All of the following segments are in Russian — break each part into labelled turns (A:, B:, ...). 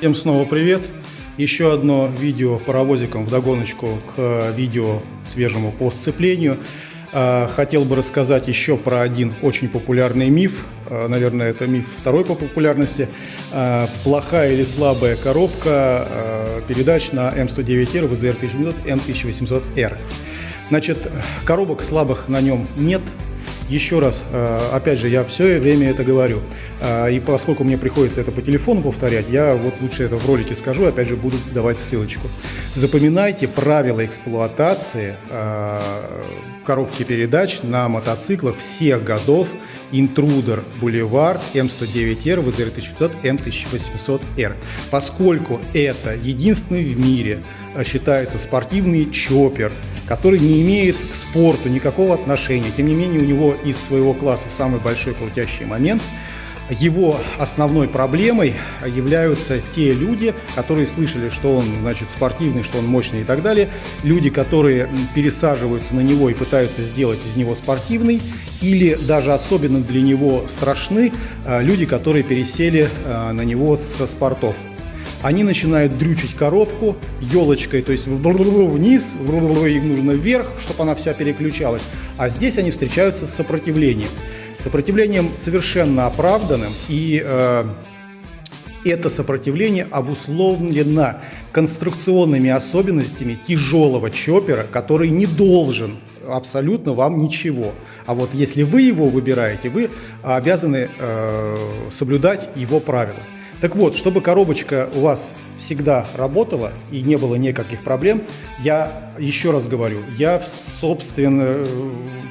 A: Всем снова привет! Еще одно видео паровозиком в догоночку к видео свежему по сцеплению. А, хотел бы рассказать еще про один очень популярный миф. А, наверное, это миф второй по популярности. Плохая или слабая коробка передач на М109R, ВЗР 1800, М1800R. Значит, коробок слабых на нем нет, еще раз, э, опять же, я все время это говорю. Э, и поскольку мне приходится это по телефону повторять, я вот лучше это в ролике скажу, опять же, буду давать ссылочку. Запоминайте правила эксплуатации э, коробки передач на мотоциклах всех годов Intruder Boulevard M109R, VZR1500, M1800R. Поскольку это единственный в мире считается спортивный чоппер, который не имеет к спорту никакого отношения. Тем не менее, у него из своего класса самый большой крутящий момент. Его основной проблемой являются те люди, которые слышали, что он значит, спортивный, что он мощный и так далее. Люди, которые пересаживаются на него и пытаются сделать из него спортивный. Или даже особенно для него страшны а, люди, которые пересели а, на него со спортов они начинают дрючить коробку елочкой, то есть вниз, им нужно вверх, чтобы она вся переключалась. А здесь они встречаются с сопротивлением. сопротивлением совершенно оправданным, и э, это сопротивление обусловлено конструкционными особенностями тяжелого чоппера, который не должен абсолютно вам ничего. А вот если вы его выбираете, вы обязаны э, соблюдать его правила. Так вот, чтобы коробочка у вас всегда работала и не было никаких проблем, я еще раз говорю, я в собственно,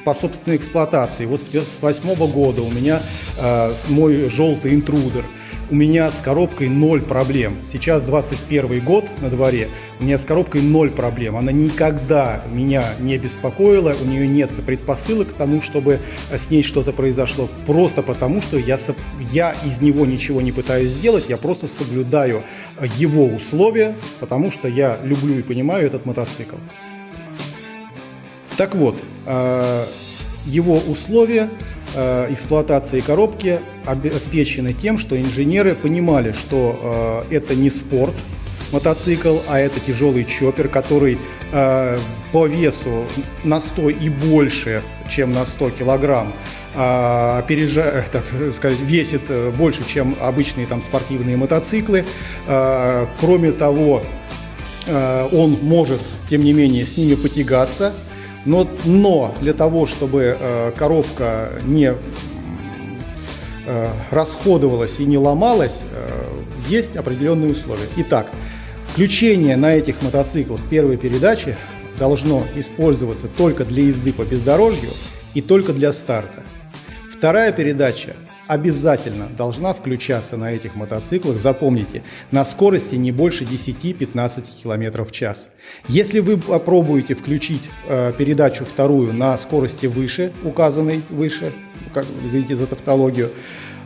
A: по собственной эксплуатации, вот с восьмого года у меня э, мой желтый интрудер – у меня с коробкой ноль проблем. Сейчас 21 год на дворе, у меня с коробкой ноль проблем. Она никогда меня не беспокоила, у нее нет предпосылок к тому, чтобы с ней что-то произошло. Просто потому, что я, я из него ничего не пытаюсь сделать, я просто соблюдаю его условия, потому что я люблю и понимаю этот мотоцикл. Так вот, э, его условия Э, эксплуатации коробки обеспечены тем, что инженеры понимали, что э, это не спорт, мотоцикл, а это тяжелый чоппер, который э, по весу на 100 и больше, чем на 100 килограмм, э, опережа, так сказать, весит больше, чем обычные там спортивные мотоциклы. Э, кроме того, э, он может, тем не менее, с ними потягаться – но, но для того, чтобы э, коробка не э, расходовалась и не ломалась, э, есть определенные условия. Итак, включение на этих мотоциклах первой передачи должно использоваться только для езды по бездорожью и только для старта. Вторая передача обязательно должна включаться на этих мотоциклах, запомните, на скорости не больше 10-15 км в час. Если вы попробуете включить э, передачу вторую на скорости выше, указанной выше, как, извините за тавтологию,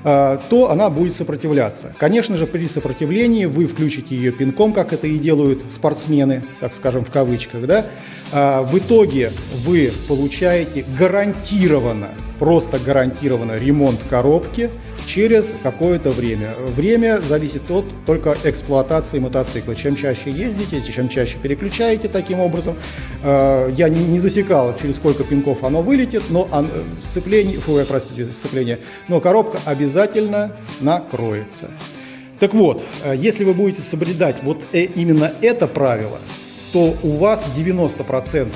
A: то она будет сопротивляться. Конечно же, при сопротивлении вы включите ее пинком, как это и делают спортсмены, так скажем, в кавычках, да, э, в итоге вы получаете гарантированно просто гарантированно ремонт коробки через какое-то время. Время зависит от только эксплуатации мотоцикла. Чем чаще ездите, чем чаще переключаете таким образом. Э, я не засекал, через сколько пинков оно вылетит, но сцепление, фу, простите, сцепление, но коробка обязательно накроется. Так вот, э, если вы будете соблюдать вот э, именно это правило, то у вас 90%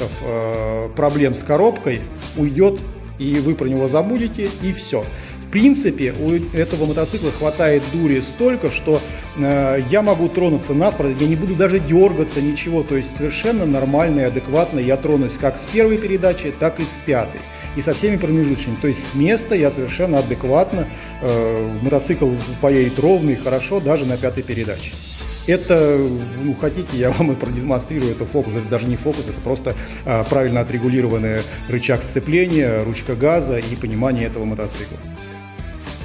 A: проблем с коробкой уйдет и вы про него забудете, и все. В принципе, у этого мотоцикла хватает дури столько, что э, я могу тронуться наспорт, я не буду даже дергаться, ничего. То есть совершенно нормально и адекватно я тронусь как с первой передачи, так и с пятой. И со всеми промежуточными. То есть с места я совершенно адекватно, э, мотоцикл поедет ровно и хорошо даже на пятой передаче. Это, ну, хотите, я вам и продемонстрирую, это фокус, это даже не фокус, это просто а, правильно отрегулированный рычаг сцепления, ручка газа и понимание этого мотоцикла.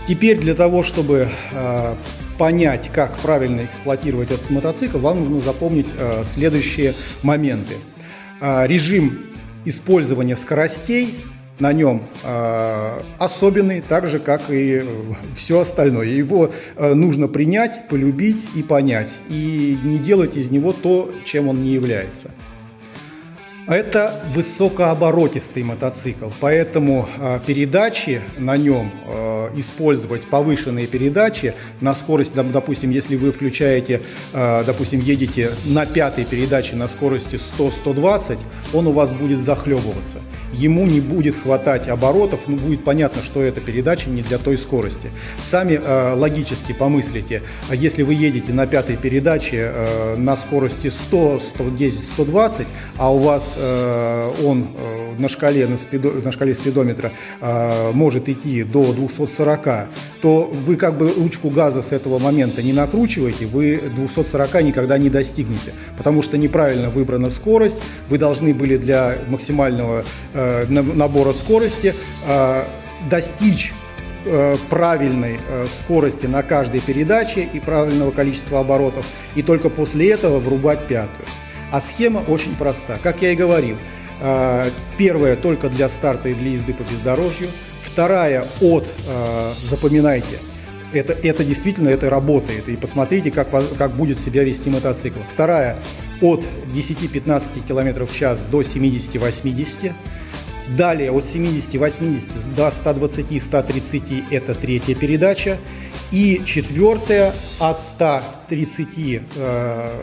A: Теперь для того, чтобы а, понять, как правильно эксплуатировать этот мотоцикл, вам нужно запомнить а, следующие моменты. А, режим использования скоростей на нем э, особенный, так же, как и все остальное. Его э, нужно принять, полюбить и понять, и не делать из него то, чем он не является. Это высокооборотистый мотоцикл, поэтому э, передачи на нем э, использовать повышенные передачи на скорость, допустим, если вы включаете, э, допустим, едете на пятой передаче на скорости 100-120, он у вас будет захлебываться. Ему не будет хватать оборотов, ну будет понятно, что эта передача не для той скорости. Сами логически помыслите, если вы едете на пятой передаче на скорости 100, 110, 120, а у вас Э, он э, на шкале, на, спидо, на шкале спидометра э, может идти до 240, то вы как бы ручку газа с этого момента не накручиваете, вы 240 никогда не достигнете, потому что неправильно выбрана скорость, вы должны были для максимального набора скорости достичь правильной скорости на каждой передаче и правильного количества оборотов, и только после этого врубать пятую. А схема очень проста. Как я и говорил, э, первая только для старта и для езды по бездорожью, вторая от, э, запоминайте, это, это действительно это работает. И посмотрите, как, как будет себя вести мотоцикл. Вторая от 10-15 км в час до 70-80 Далее от 70-80 до 120-130 это третья передача. И четвертая от 100 30,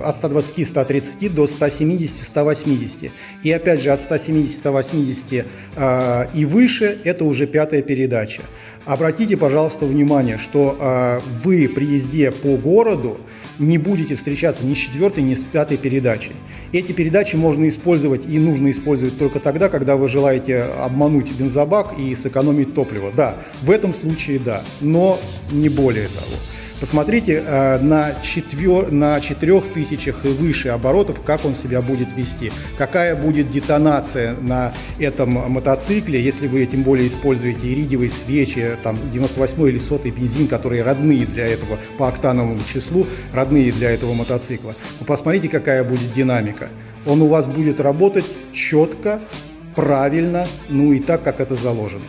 A: от 120-130 э, до 170-180. И опять же, от 170-180 э, и выше – это уже пятая передача. Обратите, пожалуйста, внимание, что э, вы при езде по городу не будете встречаться ни с четвертой, ни с пятой передачей. Эти передачи можно использовать и нужно использовать только тогда, когда вы желаете обмануть бензобак и сэкономить топливо. Да, в этом случае да, но не более того. Посмотрите э, на, четвер... на 4000 и выше оборотов, как он себя будет вести, какая будет детонация на этом мотоцикле, если вы тем более используете иридиевые свечи, там 98 или 100 бензин, которые родные для этого по октановому числу, родные для этого мотоцикла. Вы посмотрите, какая будет динамика. Он у вас будет работать четко, правильно, ну и так, как это заложено.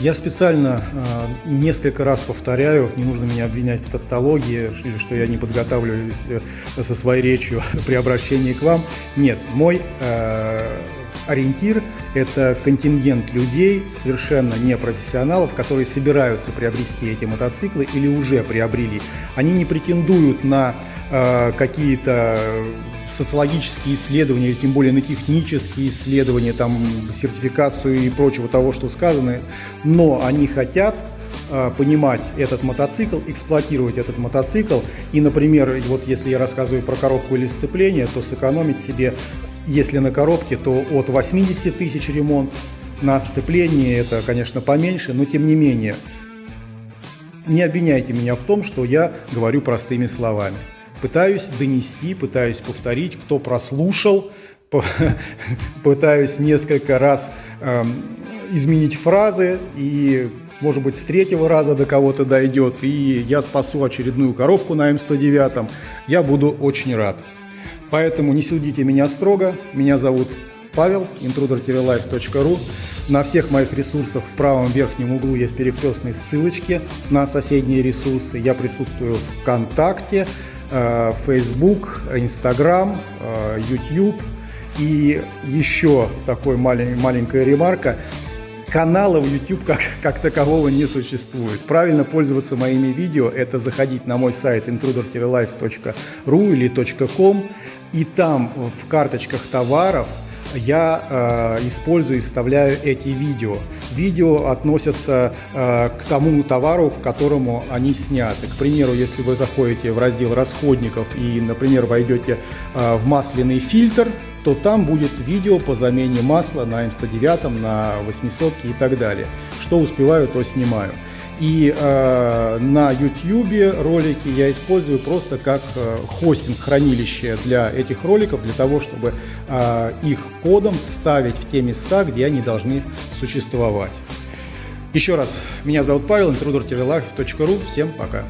A: Я специально э, несколько раз повторяю, не нужно меня обвинять в тавтологии или что я не подготавливаюсь э, со своей речью при обращении к вам. Нет, мой э, ориентир – это контингент людей, совершенно не профессионалов, которые собираются приобрести эти мотоциклы или уже приобрели. Они не претендуют на э, какие-то социологические исследования, тем более на технические исследования, там, сертификацию и прочего того, что сказано, но они хотят э, понимать этот мотоцикл, эксплуатировать этот мотоцикл. И, например, вот если я рассказываю про коробку или сцепление, то сэкономить себе, если на коробке, то от 80 тысяч ремонт, на сцеплении это, конечно, поменьше, но тем не менее, не обвиняйте меня в том, что я говорю простыми словами пытаюсь донести, пытаюсь повторить, кто прослушал, пытаюсь несколько раз э, изменить фразы и может быть, с третьего раза до кого-то дойдет, и я спасу очередную коробку на М109, я буду очень рад. Поэтому не судите меня строго. Меня зовут Павел, intruder-life.ru. На всех моих ресурсах в правом верхнем углу есть перекрестные ссылочки на соседние ресурсы. Я присутствую в ВКонтакте, Facebook, Instagram, э, YouTube. И еще такой малень, маленькая ремарка. Канала в YouTube как, как такового не существует. Правильно пользоваться моими видео – это заходить на мой сайт intruder-life.ru или .com, и там в карточках товаров – я э, использую и вставляю эти видео. Видео относятся э, к тому товару, к которому они сняты. К примеру, если вы заходите в раздел расходников и, например, войдете э, в масляный фильтр, то там будет видео по замене масла на М109, на 800 и так далее. Что успеваю, то снимаю. И э, на YouTube ролики я использую просто как э, хостинг хранилище для этих роликов, для того, чтобы э, их кодом ставить в те места, где они должны существовать. Еще раз, меня зовут Павел, intruder Всем пока.